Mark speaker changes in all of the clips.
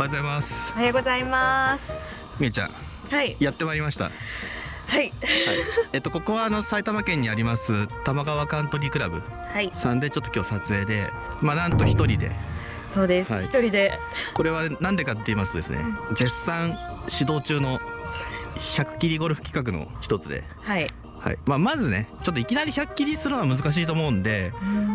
Speaker 1: おはようございます。
Speaker 2: おはようございます。
Speaker 1: みえちゃん
Speaker 2: はい。
Speaker 1: やってまいりました。
Speaker 2: はい。
Speaker 1: えっとここはあの埼玉県にあります玉川カントリークラブ
Speaker 2: はい。
Speaker 1: さんでちょっと今日撮影でまあなんと一人で。
Speaker 2: そうです。
Speaker 1: はい。
Speaker 2: 一、人で。
Speaker 1: これはなんでかって言いますとですね絶賛指導中の100切りゴルフ企画の一つで
Speaker 2: はい
Speaker 1: はい。まあ、まずねちょっといきなり100切りするのは難しいと思うんで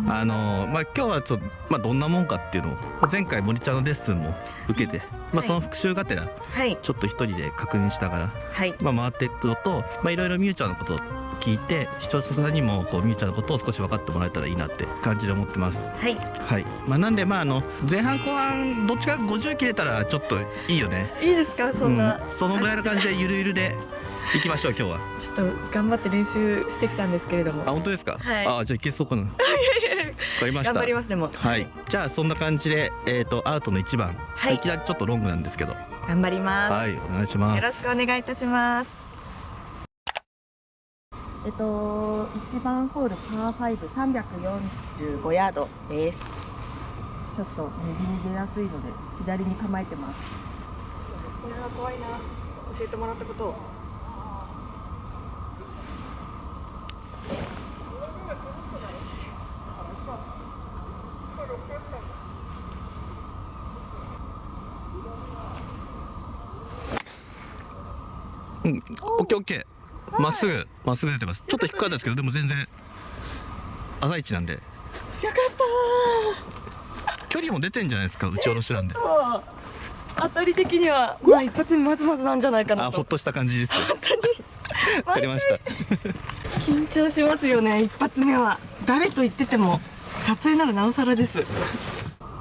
Speaker 1: あのまあ、今日はちょっと、まあ、どんなもんかっていうのを前回森ちゃんのレッスンも受けて、まあ、
Speaker 2: はい。
Speaker 1: その復習がてら
Speaker 2: はい。
Speaker 1: ちょっと一人で確認しながら、
Speaker 2: はい。
Speaker 1: まあ、回っていくのとまあいろいろみゆちゃんのことを聞いて視聴者さんにもこうみゆちゃんのことを少し分かってもらえたらいいなって感じで思ってます。
Speaker 2: はい。
Speaker 1: はい。まあ、なんでまああの前半後半どっちか50切れたらちょっといいよね。
Speaker 2: いいですか？そんな、
Speaker 1: うん、そのぐらいの感じでゆるゆるでいきましょう今日は。
Speaker 2: ちょっと頑張って練習してきたんですけれど
Speaker 1: あ
Speaker 2: も
Speaker 1: 本当ですか？
Speaker 2: はい。
Speaker 1: あじゃあいけそうかな。わかりました。
Speaker 2: 頑張りますでも
Speaker 1: はい、じゃあそんな感じで、えー、とアウトの1番、
Speaker 2: はい。
Speaker 1: い、きなりちょっとロングなんですけど。
Speaker 2: 頑張ります、
Speaker 1: はいお願いします。
Speaker 2: よろしくお願いいたします。えっと一番ホールパー5 345ヤードです。ちょっと右に出やすいので左に構えてます。これは怖いな。教えてもらったことを
Speaker 1: ッケーオッケーまっすぐまっすぐ出てます。ちょっと低かったですけどでも全然朝一なんで。
Speaker 2: よかった
Speaker 1: 距離も出てんじゃないですか打ち下ろしなんで。
Speaker 2: ー当たり的にはまあ一発目まずまずなんじゃないかなと。
Speaker 1: あほっとした感じです
Speaker 2: 本当に。
Speaker 1: わかりました。
Speaker 2: 緊張しますよね一発目は。誰と言ってても撮影ならなおさらです。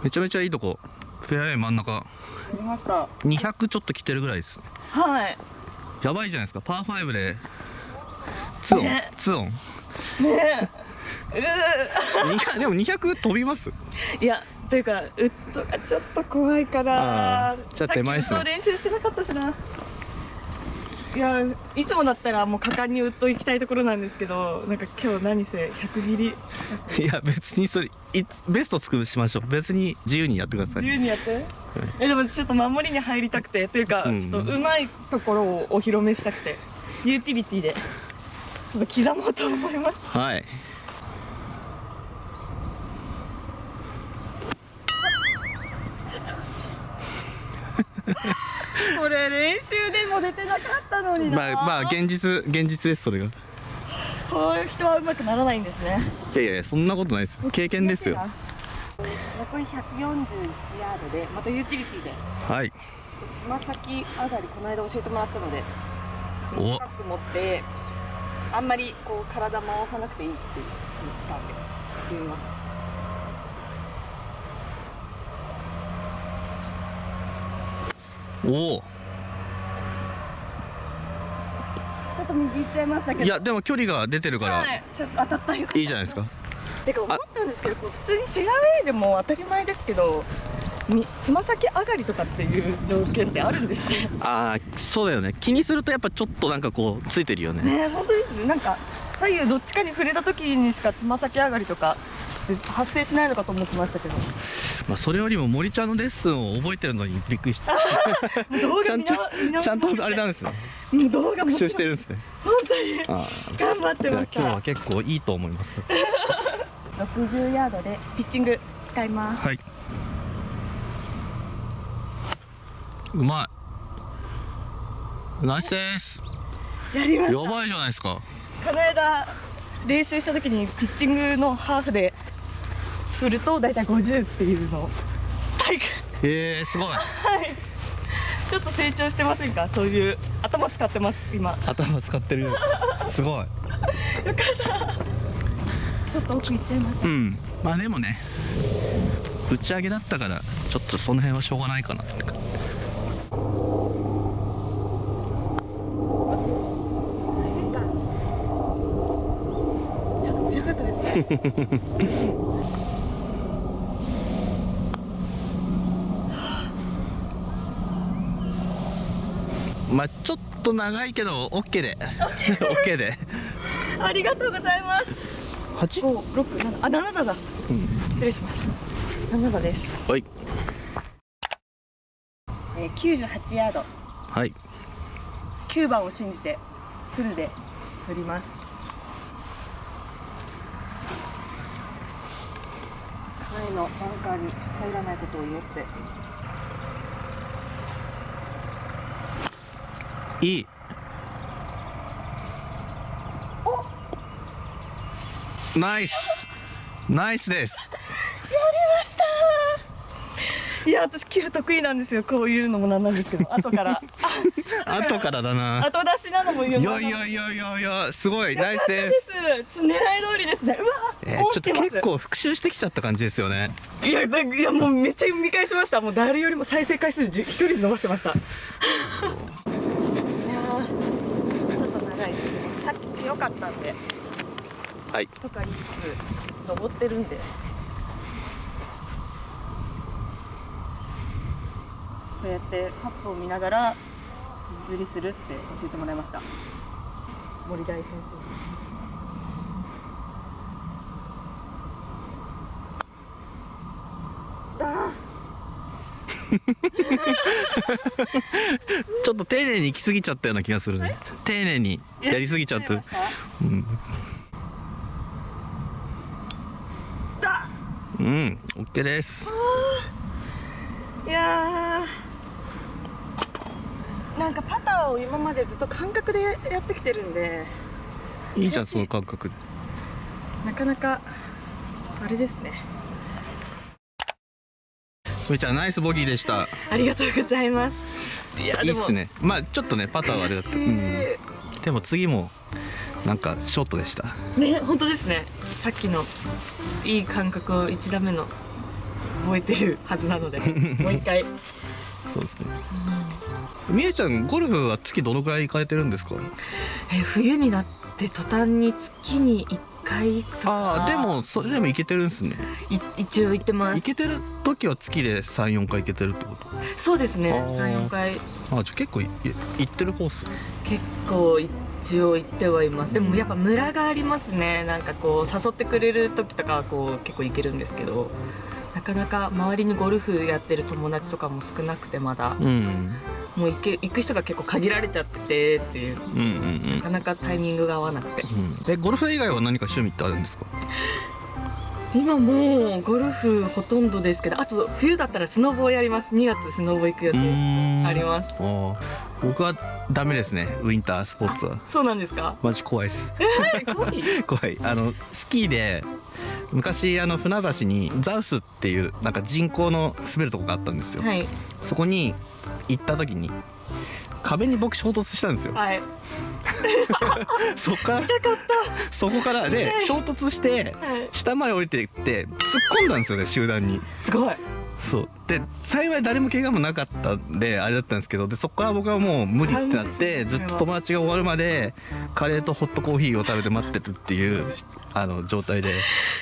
Speaker 1: めちゃめちゃいいとこ。フェアウェイ真ん中。
Speaker 2: 見ました。
Speaker 1: 200ちょっと来てるぐらいです
Speaker 2: はい
Speaker 1: やばいじゃないですか。パー5で。ツオン、
Speaker 2: ね。
Speaker 1: ツオン。
Speaker 2: ね。
Speaker 1: 200でも200飛びます？
Speaker 2: えいやというかウッドがちょっと怖いから
Speaker 1: じゃあ手前っすね。
Speaker 2: 練習してなかったしな。いやいつもだったらもう果敢にウッド行きたいところなんですけどなんか今日何せ100切り。
Speaker 1: いや別にそれベスト作しましょう。別に自由にやってください。
Speaker 2: 自由にやって？えでもちょっと守りに入りたくて。というか、
Speaker 1: うん。
Speaker 2: ちょっとうまいところをお披露目したくて。ユーティリティで。ちょっと刻もうと思います。
Speaker 1: はい。
Speaker 2: これ練習でも出てなかったのにな。
Speaker 1: まあまあ現実現実ですそれがい
Speaker 2: そういう人はうまくならないんですね。
Speaker 1: やいやそんなことないですよ。経験ですよ。
Speaker 2: 残り141ヤードでまたユーティリティで。
Speaker 1: はい。
Speaker 2: ちょっとつま先上がりこの間教えてもらったので
Speaker 1: お。
Speaker 2: 短く持ってあんまりこう体回さなくていいって言ってたんでやってみます。
Speaker 1: おお
Speaker 2: ちょっと右行っちゃいましたけど。
Speaker 1: いやでも距離が出てるから
Speaker 2: はい、ちょっと当たったよ
Speaker 1: いいじゃないですか。
Speaker 2: てか思ったんですけどこう普通にフェアウェイでも当たり前ですけどみつま先上がりとかっていう条件ってあるんですね
Speaker 1: ああそうだよね。気にするとやっぱちょっとなんかこうついてるよね。
Speaker 2: ね本当ですね。なんか左右どっちかに触れた時にしかつま先上がりとか発生しないのかと思ってましたけど
Speaker 1: まあそれよりも森ちゃんのレッスンを覚えてるのにびっくりした。ちゃんちゃんとあれなん
Speaker 2: ん
Speaker 1: ですね。
Speaker 2: もう動画も
Speaker 1: 復習してるんですね。
Speaker 2: 本当に。
Speaker 1: あ
Speaker 2: 頑張ってました。
Speaker 1: 日は結構いいと思います。
Speaker 2: 60ヤードでピッチング使います。
Speaker 1: はい。うまい。ナイスです。
Speaker 2: やりました。
Speaker 1: やばいじゃないですか。
Speaker 2: この間練習した時にピッチングのハーフで振ると大体50っていうの。を体育。
Speaker 1: へえすごい。
Speaker 2: はい。ちょっと成長してませんか？そういう頭使ってます今。
Speaker 1: 頭使ってるすごい。
Speaker 2: ちょっと奥行っちゃいました
Speaker 1: うん。まあでもね打ち上げだったからちょっとその辺はしょうがないかなって感じ。
Speaker 2: ちょっと強かったですね
Speaker 1: まあちょっと長いけど OK で。OK で。
Speaker 2: ありがとうございます。
Speaker 1: 8
Speaker 2: 五六七。あ七だ。
Speaker 1: うん。
Speaker 2: 失礼しました。七です。
Speaker 1: はい。
Speaker 2: えー、98ヤード。
Speaker 1: はい。
Speaker 2: 9番を信じてフルで振ります。前のバンカーに入らないことを祈って
Speaker 1: いい。ナイス。ナイスです。
Speaker 2: いや私寄付得意なんですよ。こういうのもなんなんですけど。後から。
Speaker 1: 後からだな。
Speaker 2: 後出しなのも言
Speaker 1: いう。やいやいやいやいやすごい。ナイスです。
Speaker 2: すちょっと狙い通りですね。うわ
Speaker 1: えーちょっと結構復習してきちゃった感じですよね。
Speaker 2: いやだいやもうめっちゃ見返しました。もう誰よりも再生回数じ一人で伸ばしてましたいやーちょっと長いですねさっき強かったんで。
Speaker 1: はい。
Speaker 2: とか言いつつ登ってるんで。こうやってカップを見ながら水釣りするって教えてもらいました。森大先生あ
Speaker 1: ちょっと丁寧に行き過ぎちゃったような気がするね。丁寧に
Speaker 2: ー
Speaker 1: やりすぎちゃった
Speaker 2: やりました？
Speaker 1: うん。
Speaker 2: だ。
Speaker 1: うん。OK です。
Speaker 2: いやー。なんかパターを今までずっと感覚でやってきてるんで。
Speaker 1: いいじゃんその感覚。で
Speaker 2: なかなかあれですね
Speaker 1: ふーちゃんナイスボギーでした。
Speaker 2: ありがとうございます。いや
Speaker 1: いいっすね。まあちょっとねパターはあれだった、うん、でも次もなんかショートでした。
Speaker 2: ね本当ですね。さっきのいい感覚を1打目の覚えてるはずなので もう一回。
Speaker 1: そうですね。みえちゃんゴルフは月どのくらい行かれてるんですか？
Speaker 2: え冬になって途端に月に1回とか。
Speaker 1: ああでもそれでも行けてるんですね。
Speaker 2: い。一応行ってます。
Speaker 1: 行けてる時は月で34回行けてるってこと？
Speaker 2: そうですね。
Speaker 1: あー。
Speaker 2: 34回。
Speaker 1: あじゃあ結構いい行ってるコース
Speaker 2: 結構一応行ってはいます。でもやっぱムラがありますね。なんかこう誘ってくれる時とかはこう結構行けるんですけど。なかなか周りにゴルフやってる友達とかも少なくてまだ。
Speaker 1: うん。
Speaker 2: もう行け行く人が結構限られちゃっててっていう。
Speaker 1: うんうん
Speaker 2: なかなかタイミングが合わなくて。
Speaker 1: うん。うんえゴルフ以外は何か趣味ってあるんですか？
Speaker 2: 今もうゴルフほとんどですけどあと冬だったらスノボーやります。2月スノボ行く予定あ
Speaker 1: あ
Speaker 2: ります。
Speaker 1: 僕はダメですね。ウィンタースポーツは。
Speaker 2: そうなんですか？
Speaker 1: マジ怖いです。
Speaker 2: 怖い？
Speaker 1: 怖い。あのスキーで昔あの船橋にザウスっていうなんか人工の滑るとこがあったんですよ、
Speaker 2: はい。
Speaker 1: そこに行った時に壁に僕衝突したんですよ。
Speaker 2: はい。
Speaker 1: そこからそこからで衝突して
Speaker 2: はい。
Speaker 1: 下まで降りていって突っ込んだんですよね集団に。
Speaker 2: すごい
Speaker 1: そう。で幸い誰も怪我もなかったんであれだったんですけどでそこから僕はもう無理ってなってずっと友達が終わるまでカレーとホットコーヒーを食べて待ってるっていうあの状態で、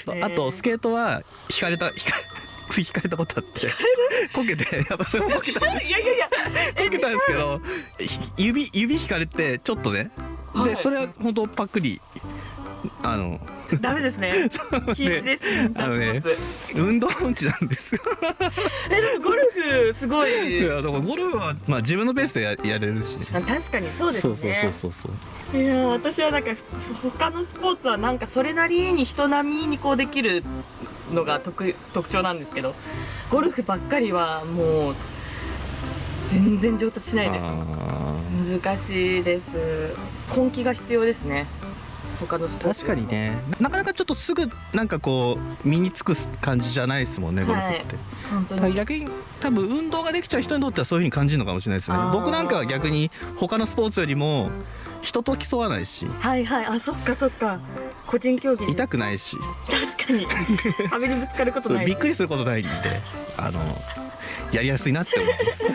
Speaker 2: ー。
Speaker 1: あとスケートは引かれた引か引 かれたことあって。こけてやっぱそれもこけたんです。
Speaker 2: いやいやいや
Speaker 1: こけたんですけどひ指指引かれてちょっとね。
Speaker 2: はい。
Speaker 1: でそれは本当パックリあの
Speaker 2: ダメですね。禁止です。ね
Speaker 1: あのね運動音痴なんですよ。
Speaker 2: えでもゴルフすごい。
Speaker 1: いやだからゴルフはまあ自分のペースでややれるし
Speaker 2: 確かにそうです
Speaker 1: そうそう
Speaker 2: ね
Speaker 1: そうそうそう。
Speaker 2: いやー私はなんか他のスポーツはなんかそれなりに人並みにこうできるのが特特徴なんですけどゴルフばっかりはもう全然上達しないです。
Speaker 1: あ
Speaker 2: 難しいです。根気が必要ですね他のスポー
Speaker 1: ー
Speaker 2: ツ。
Speaker 1: 確かにね。なかなかちょっとすぐなんかこう身につく感じじゃないですもんねゴルフ
Speaker 2: はい
Speaker 1: って、
Speaker 2: 本当に。
Speaker 1: 逆に多分運動ができちゃう人にとってはそういう風に感じるのかもしれないですよね。僕なんかは逆に他のスポーツよりも人と競わないし。
Speaker 2: はいはい。あそっかそっか。個人競技
Speaker 1: 痛く
Speaker 2: い
Speaker 1: ないし。
Speaker 2: 確かに。壁にぶつかることないし。
Speaker 1: びっくりすることないんであのやりやすいなって思います。
Speaker 2: ち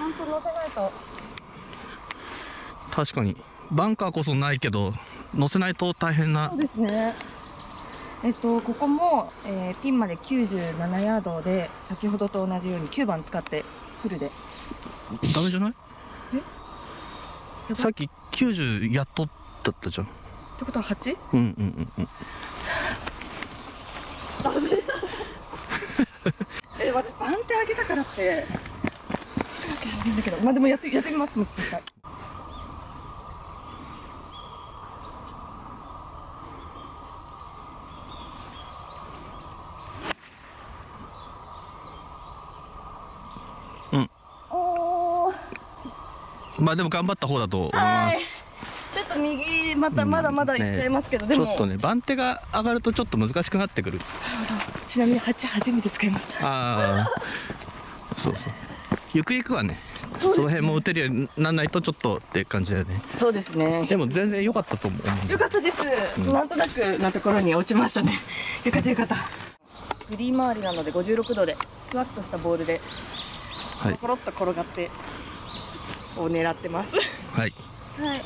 Speaker 2: ゃんと乗せないと。
Speaker 1: 確かにバンカーこそないけど乗せないと大変な。
Speaker 2: そうですね。えっと、ここも、えーピンまで97ヤードで先ほどと同じように9番使ってフルで。
Speaker 1: ダメじゃない？
Speaker 2: やば
Speaker 1: さっき90やっとだったじゃん。
Speaker 2: ってことは 8?
Speaker 1: うんうんうんうん。
Speaker 2: え私番手上げたからって。わけじゃないんだけど。まあでもやってやってみます。もう一回
Speaker 1: まあでも頑張った方だと思いま
Speaker 2: はい。
Speaker 1: す
Speaker 2: ちょっと右またまだまだ行っちゃいますけど、でも。
Speaker 1: ちょっとね番手が上がるとちょっと難しくなってくる。
Speaker 2: ちなみに8初めて使いました
Speaker 1: ああ。そうそう。ゆくゆくはねその辺も打てるようになんないとちょっとって感じだよね。
Speaker 2: そうですね。
Speaker 1: でも全然良かったと思う
Speaker 2: よかったです、
Speaker 1: うん。
Speaker 2: なんとなくなところに落ちましたね。よかったよかった。フリー回りなので56度でふわっとしたボールで
Speaker 1: はい。
Speaker 2: コロッと転がってを狙ってます。
Speaker 1: はい。
Speaker 2: はい。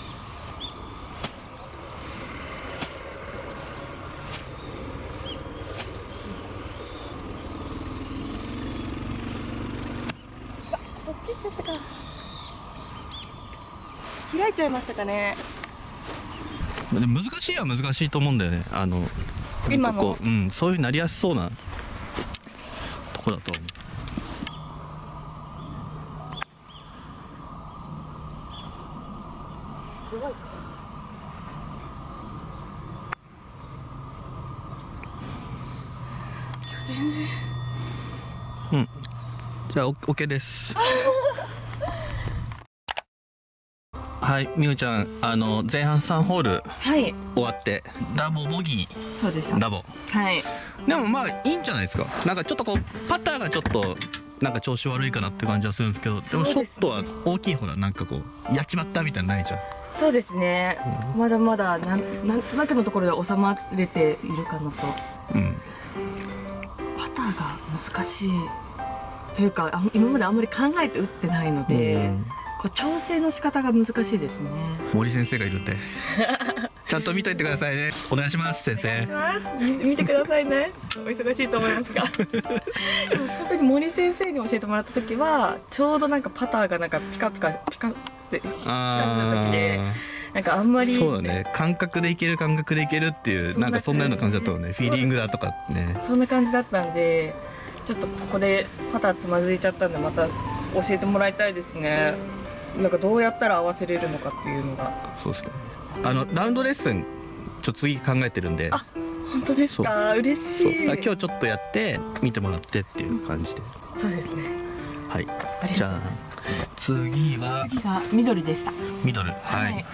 Speaker 2: そっち行っちゃったか。開いちゃいましたかね。
Speaker 1: 難しいは難しいと思うんだよね。あの
Speaker 2: 今の
Speaker 1: こう、うん、そういうなりやすそうなとこだと思う
Speaker 2: すごい全然
Speaker 1: うんじゃあオッケーです。はいみゆちゃんあの前半3ホール
Speaker 2: はい。
Speaker 1: 終わってダボボギ
Speaker 2: そうでした。
Speaker 1: ーダボ
Speaker 2: はい。
Speaker 1: でもまあいいんじゃないですか。なんかちょっとこうパターがちょっとなんか調子悪いかなって感じはするんですけどでもショットは大きいほらなんかこうやっちまったみたいなのないじゃん
Speaker 2: そうですね、まだまだなんなんとなくのところで収まれているかなと。
Speaker 1: うん。
Speaker 2: パターが難しいというかあ今まであんまり考えて打ってないので、
Speaker 1: うん。
Speaker 2: こう調整の仕方が難しいですね。
Speaker 1: 森先生がいるんで。ちゃんと見といてくださいね。お願いします先生。
Speaker 2: します。見見てくださいね。お忙しいと思いますが。でも本当に森先生に教えてもらった時はちょうどなんかパターがなんかピカピカピカって光ってた時でなんかあんまり
Speaker 1: そうだね。感覚でいける感覚でいけるっていう
Speaker 2: な
Speaker 1: なんかそんなような感じだったもんね。フィーリングだとかね。
Speaker 2: そんな感じだったんでちょっとここでパターつまずいちゃったんでまた教えてもらいたいですね。なんかどうやったら合わせれるのかっていうのが。
Speaker 1: そうですね。あのラウンドレッスンちょっと次考えてるんで。
Speaker 2: あ本当ですか？嬉しい。
Speaker 1: 今日ちょっとやって見てもらってっていう感じで、
Speaker 2: そうですね。
Speaker 1: はい。じゃあ次は
Speaker 2: 次が緑でした。
Speaker 1: 緑。はい、
Speaker 2: はい。